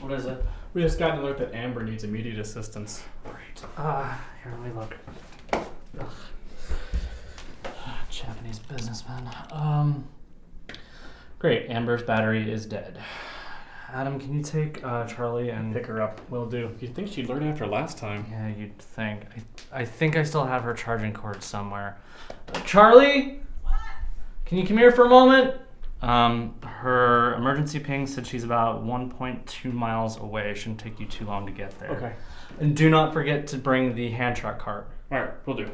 What is it? We just got an alert that Amber needs immediate assistance. Great. Uh, here, let me look. Ugh. Japanese businessman. Um. Great. Amber's battery is dead. Adam, can you take uh, Charlie and Pick her up. Will do. You think she'd learn after last time? Yeah, you'd think. I, I think I still have her charging cord somewhere. Uh, Charlie? Can you come here for a moment? Um, her emergency ping said she's about 1.2 miles away. Shouldn't take you too long to get there. Okay. And do not forget to bring the hand truck cart. All right, we'll do.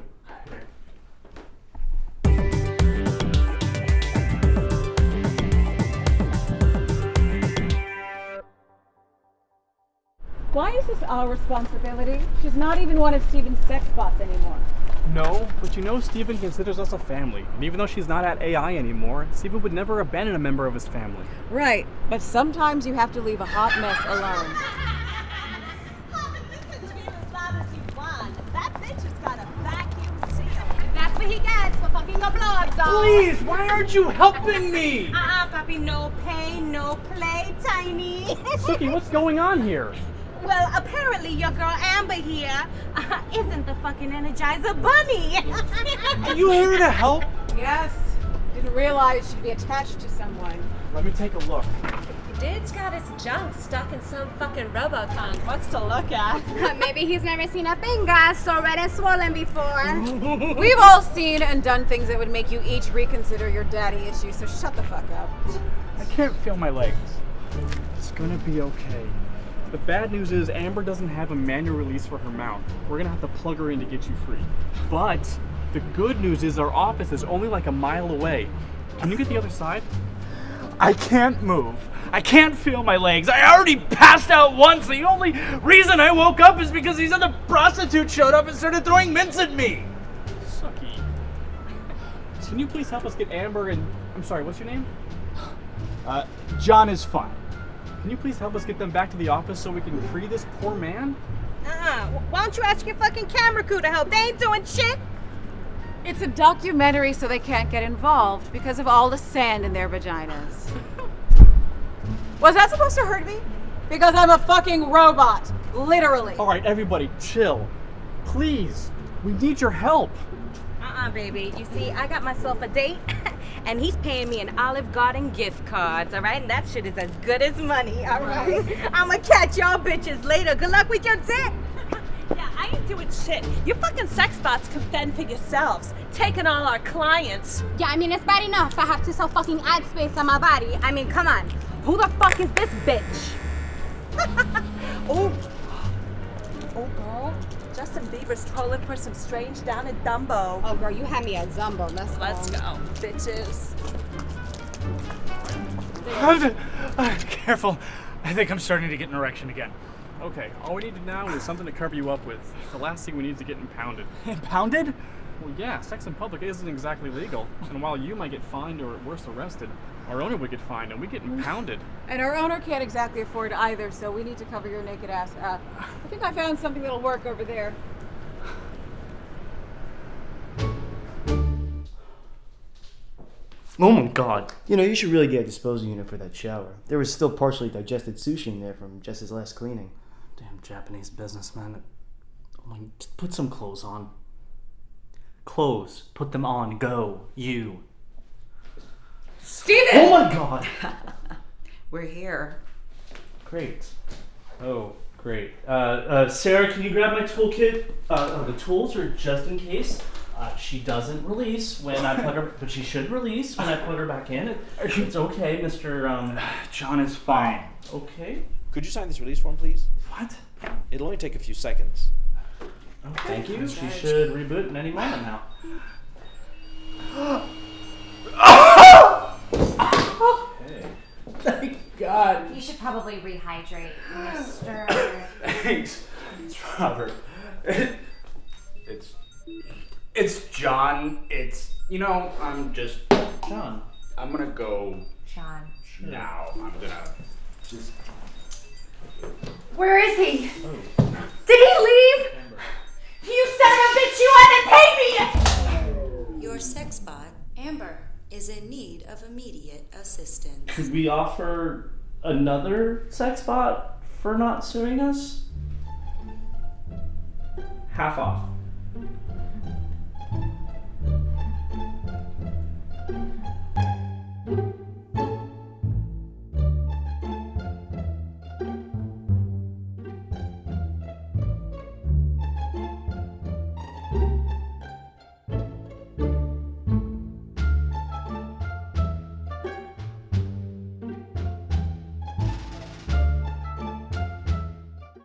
Why is this our responsibility? She's not even one of Steven's sex bots anymore. No, but you know Steven considers us a family. And even though she's not at AI anymore, Steven would never abandon a member of his family. Right, but sometimes you have to leave a hot mess alone. That's what he gets for fucking a blood dog. Please, why aren't you helping me? Uh-uh, puppy, no pain, no play, tiny. Suki, what's going on here? Well, apparently your girl Amber here uh, isn't the fucking Energizer Bunny. Are you here to help? Yes, didn't realize she'd be attached to someone. Let me take a look. Dude's got his junk stuck in some fucking Robocon. What's to look at? Maybe he's never seen a finger so red and swollen before. We've all seen and done things that would make you each reconsider your daddy issues, so shut the fuck up. I can't feel my legs. It's gonna be okay. The bad news is Amber doesn't have a manual release for her mouth. We're gonna have to plug her in to get you free. But the good news is our office is only like a mile away. Can you get the other side? I can't move. I can't feel my legs. I already passed out once. The only reason I woke up is because these other prostitutes showed up and started throwing mints at me. Suki. Can you please help us get Amber and I'm sorry, what's your name? Uh, John is fine. Can you please help us get them back to the office so we can free this poor man? Uh-uh. Why don't you ask your fucking camera crew to help? They ain't doing shit. It's a documentary, so they can't get involved because of all the sand in their vaginas. Was that supposed to hurt me? Because I'm a fucking robot. Literally. All right, everybody, chill. Please. We need your help. Uh-uh, baby. You see, I got myself a date, and he's paying me an Olive Garden gift cards, all right? And that shit is as good as money, all right? I'ma catch y'all bitches later. Good luck with your dick. Yeah, I ain't doing shit. You fucking sex bots can fend for yourselves, taking all our clients. Yeah, I mean, it's bad enough I have to sell fucking ad space on my body. I mean, come on. Who the fuck is this bitch? Oh, oh, girl. Justin Bieber's trolling for some strange down in Dumbo. Oh, girl, you had me at Zumbo. Let's, Let's go, bitches. Careful. I think I'm starting to get an erection again. Okay, all we need now is something to cover you up with. The last thing we need is to get impounded. Impounded? Well, yeah, sex in public isn't exactly legal. And while you might get fined or worse, arrested, our owner would get fined and we get impounded. And our owner can't exactly afford either, so we need to cover your naked ass up. I think I found something that'll work over there. Oh my god. You know, you should really get a disposal unit for that shower. There was still partially digested sushi in there from just his last cleaning. Damn Japanese businessman. Oh my, just put some clothes on. Clothes. Put them on. Go. You. Steven! Oh my god. We're here. Great. Oh, great. Uh, uh, Sarah, can you grab my toolkit? Uh, oh, the tools are just in case. Uh, she doesn't release when I put her, but she should release when I put her back in. It, it's okay, Mr. Um, John is fine. okay. Could you sign this release form, please? What? It'll only take a few secs. Thank you. She should reboot in any moment now. okay. Thank God. You should probably rehydrate, Mister. Thanks. It's Robert. It's it's John. It's you know, I'm just John. I'm gonna go John. now. I'm gonna just Where is he? Oh. Did he leave? You son of a bitch! You haven't paid me yet. Your sex bot Amber. is in need of immediate assistance. Could we offer another sex bot for not suing us? Half off.